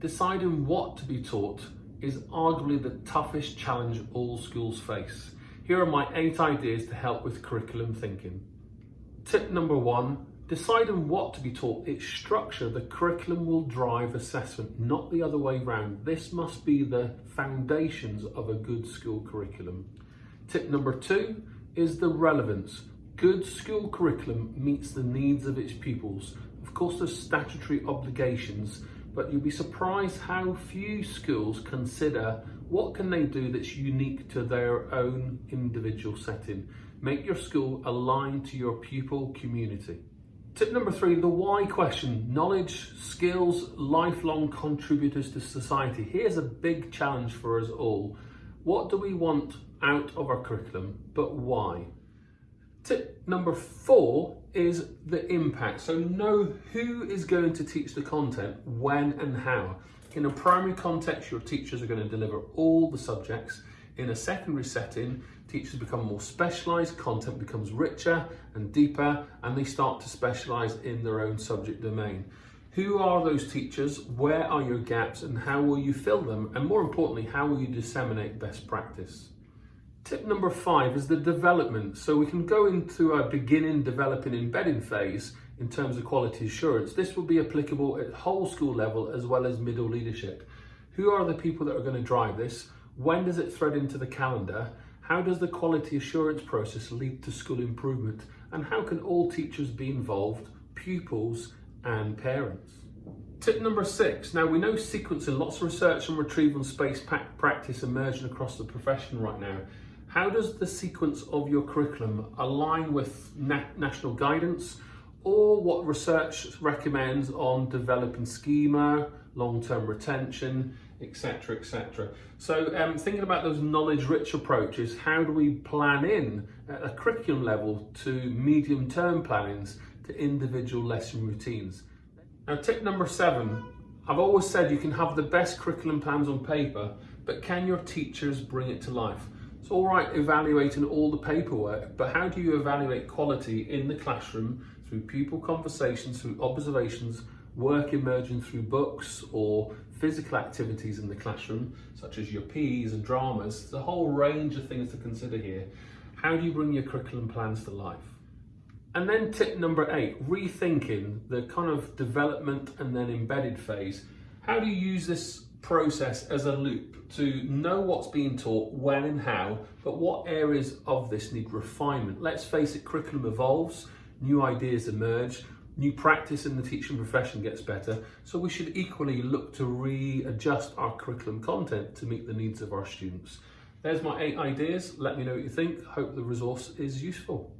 Deciding what to be taught is arguably the toughest challenge all schools face. Here are my eight ideas to help with curriculum thinking. Tip number one, deciding what to be taught, its structure, the curriculum will drive assessment, not the other way round. This must be the foundations of a good school curriculum. Tip number two is the relevance. Good school curriculum meets the needs of its pupils. Of course, there's statutory obligations, but you'll be surprised how few schools consider what can they do that's unique to their own individual setting. Make your school aligned to your pupil community. Tip number three, the why question. Knowledge, skills, lifelong contributors to society. Here's a big challenge for us all. What do we want out of our curriculum, but why? Tip number four is the impact. So know who is going to teach the content, when and how. In a primary context, your teachers are going to deliver all the subjects. In a secondary setting, teachers become more specialised, content becomes richer and deeper, and they start to specialise in their own subject domain. Who are those teachers? Where are your gaps and how will you fill them? And more importantly, how will you disseminate best practice? Tip number five is the development. So we can go into a beginning, developing, embedding phase in terms of quality assurance. This will be applicable at whole school level as well as middle leadership. Who are the people that are going to drive this? When does it thread into the calendar? How does the quality assurance process lead to school improvement? And how can all teachers be involved, pupils and parents? Tip number six. Now we know sequencing, lots of research and retrieval and space practice emerging across the profession right now. How does the sequence of your curriculum align with na national guidance or what research recommends on developing schema, long-term retention, etc, etc. So um, thinking about those knowledge-rich approaches, how do we plan in at a curriculum level to medium-term plannings to individual lesson routines? Now tip number seven, I've always said you can have the best curriculum plans on paper, but can your teachers bring it to life? It's all right evaluating all the paperwork, but how do you evaluate quality in the classroom through pupil conversations, through observations, work emerging through books or physical activities in the classroom, such as your PEs and dramas? There's a whole range of things to consider here. How do you bring your curriculum plans to life? And then tip number eight, rethinking the kind of development and then embedded phase. How do you use this process as a loop to know what's being taught, when and how, but what areas of this need refinement. Let's face it, curriculum evolves, new ideas emerge, new practice in the teaching profession gets better, so we should equally look to readjust our curriculum content to meet the needs of our students. There's my eight ideas. Let me know what you think. Hope the resource is useful.